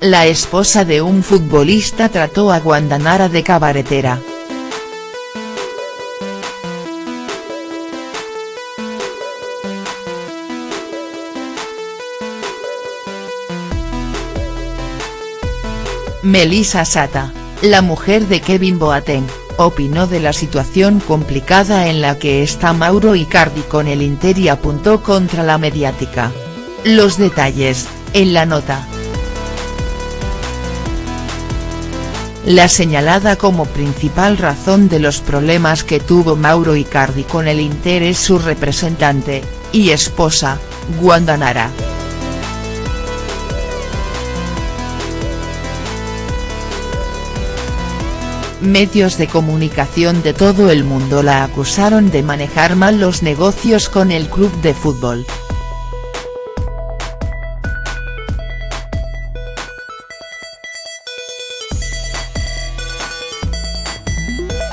La esposa de un futbolista trató a Guandanara de cabaretera. Melissa Sata, la mujer de Kevin Boateng, opinó de la situación complicada en la que está Mauro Icardi con el Inter y apuntó contra la mediática. Los detalles, en la nota. La señalada como principal razón de los problemas que tuvo Mauro Icardi con el Inter es su representante, y esposa, Guandanara. Medios de comunicación de todo el mundo la acusaron de manejar mal los negocios con el club de fútbol.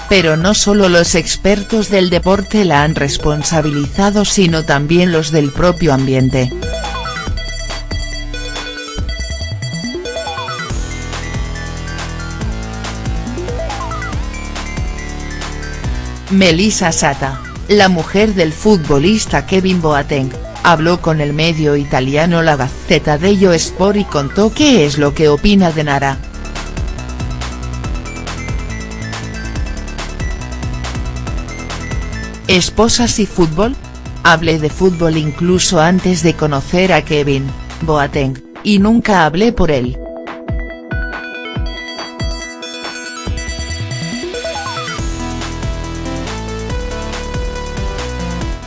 Pero no solo los expertos del deporte la han responsabilizado sino también los del propio ambiente. Melissa Sata, la mujer del futbolista Kevin Boateng, habló con el medio italiano La Gazzetta dello Sport y contó qué es lo que opina de Nara. ¿Esposas y fútbol? Hablé de fútbol incluso antes de conocer a Kevin, Boateng, y nunca hablé por él.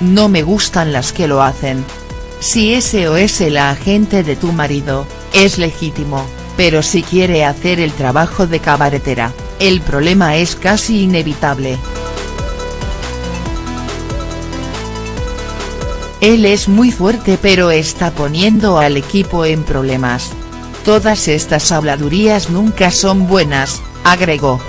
No me gustan las que lo hacen. Si ese o es el agente de tu marido, es legítimo, pero si quiere hacer el trabajo de cabaretera, el problema es casi inevitable. Él es muy fuerte pero está poniendo al equipo en problemas. Todas estas habladurías nunca son buenas, agregó.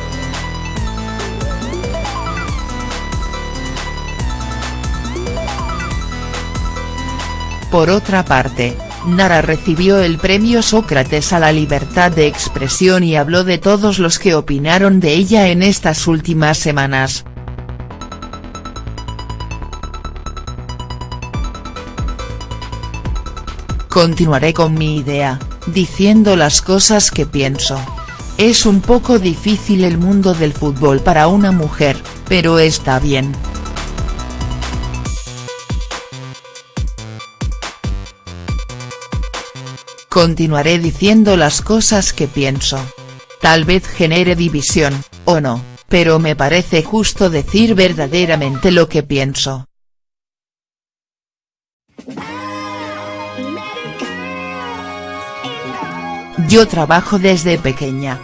Por otra parte, Nara recibió el premio Sócrates a la libertad de expresión y habló de todos los que opinaron de ella en estas últimas semanas. Continuaré con mi idea, diciendo las cosas que pienso. Es un poco difícil el mundo del fútbol para una mujer, pero está bien. Continuaré diciendo las cosas que pienso. Tal vez genere división, o no, pero me parece justo decir verdaderamente lo que pienso. Yo trabajo desde pequeña.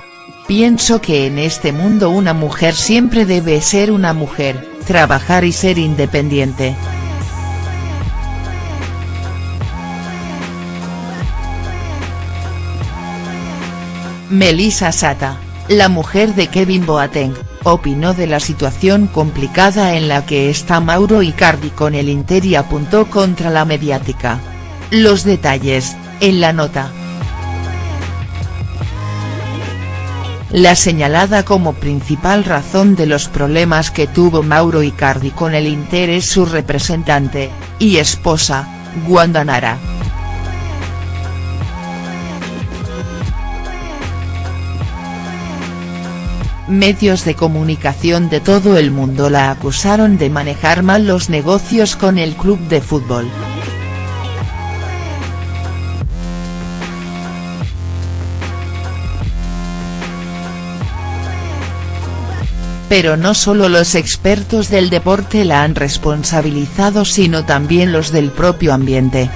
Pienso que en este mundo una mujer siempre debe ser una mujer, trabajar y ser independiente. Melissa Sata, la mujer de Kevin Boateng, opinó de la situación complicada en la que está Mauro Icardi con el Inter y apuntó contra la mediática. Los detalles, en la nota. La señalada como principal razón de los problemas que tuvo Mauro Icardi con el Inter es su representante, y esposa, Guandanara. Medios de comunicación de todo el mundo la acusaron de manejar mal los negocios con el club de fútbol. Pero no solo los expertos del deporte la han responsabilizado sino también los del propio ambiente.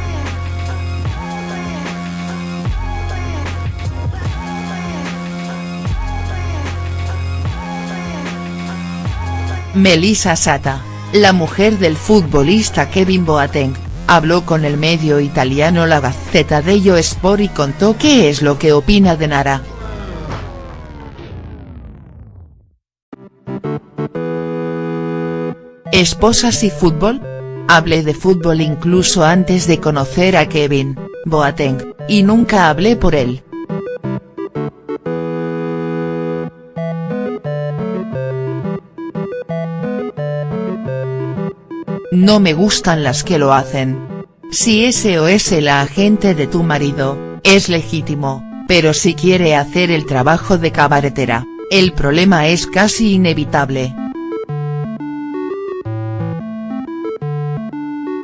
Melissa Sata, la mujer del futbolista Kevin Boateng, habló con el medio italiano La Gazzetta dello Sport y contó qué es lo que opina de Nara. Esposas y fútbol? Hablé de fútbol incluso antes de conocer a Kevin, Boateng, y nunca hablé por él. No me gustan las que lo hacen. Si ese o es el agente de tu marido, es legítimo, pero si quiere hacer el trabajo de cabaretera, el problema es casi inevitable.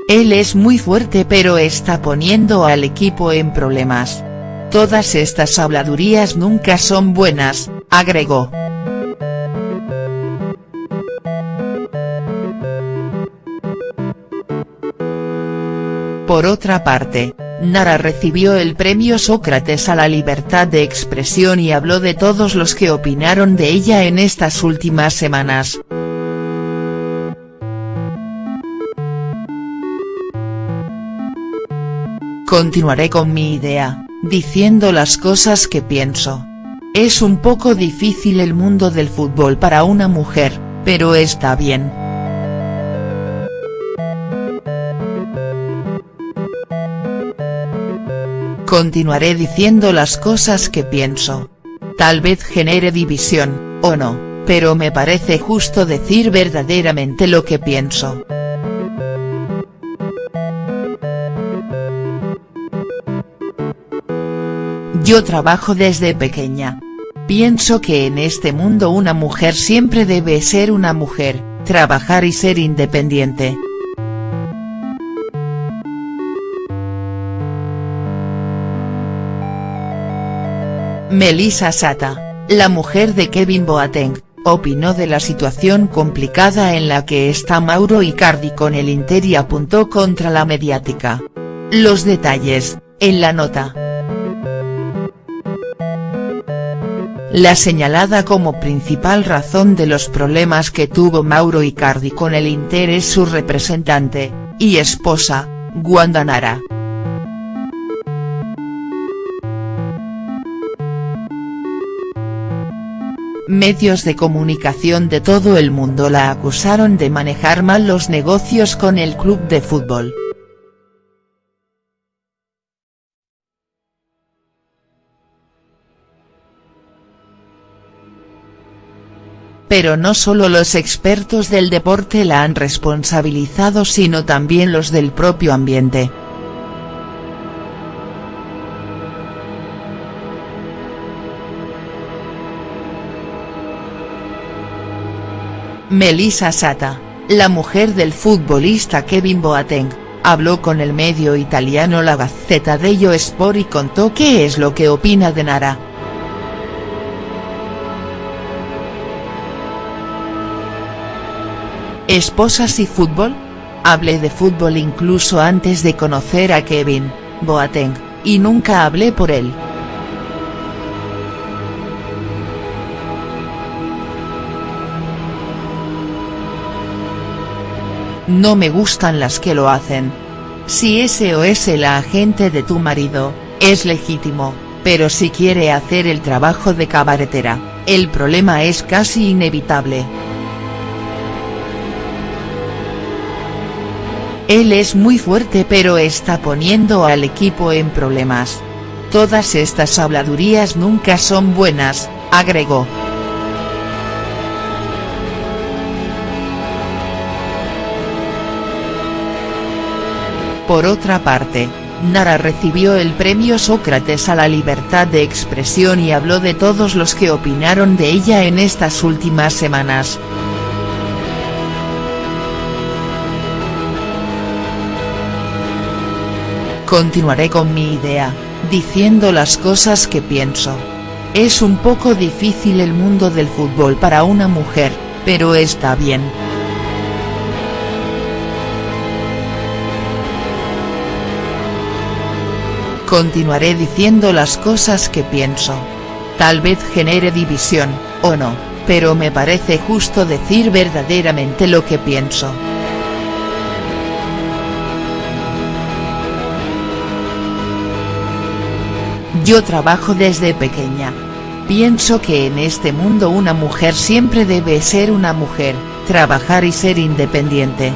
Él es muy fuerte pero está poniendo al equipo en problemas. Todas estas habladurías nunca son buenas, agregó. Por otra parte, Nara recibió el premio Sócrates a la libertad de expresión y habló de todos los que opinaron de ella en estas últimas semanas. Continuaré con mi idea, diciendo las cosas que pienso. Es un poco difícil el mundo del fútbol para una mujer, pero está bien. Continuaré diciendo las cosas que pienso. Tal vez genere división, o no, pero me parece justo decir verdaderamente lo que pienso. Yo trabajo desde pequeña. Pienso que en este mundo una mujer siempre debe ser una mujer, trabajar y ser independiente. Melissa Sata, la mujer de Kevin Boateng, opinó de la situación complicada en la que está Mauro Icardi con el Inter y apuntó contra la mediática. Los detalles, en la nota. La señalada como principal razón de los problemas que tuvo Mauro Icardi con el Inter es su representante, y esposa, Wanda Nara. Medios de comunicación de todo el mundo la acusaron de manejar mal los negocios con el club de fútbol. Pero no solo los expertos del deporte la han responsabilizado sino también los del propio ambiente. Melissa Sata, la mujer del futbolista Kevin Boateng, habló con el medio italiano La Gazzetta dello Sport y contó qué es lo que opina de Nara. ¿Esposas y fútbol? Hablé de fútbol incluso antes de conocer a Kevin, Boateng, y nunca hablé por él. No me gustan las que lo hacen. Si ese o es el agente de tu marido, es legítimo, pero si quiere hacer el trabajo de cabaretera, el problema es casi inevitable. Él es muy fuerte pero está poniendo al equipo en problemas. Todas estas habladurías nunca son buenas, agregó. Por otra parte, Nara recibió el premio Sócrates a la libertad de expresión y habló de todos los que opinaron de ella en estas últimas semanas. Continuaré con mi idea, diciendo las cosas que pienso. Es un poco difícil el mundo del fútbol para una mujer, pero está bien. Continuaré diciendo las cosas que pienso. Tal vez genere división, o no, pero me parece justo decir verdaderamente lo que pienso. Yo trabajo desde pequeña. Pienso que en este mundo una mujer siempre debe ser una mujer, trabajar y ser independiente.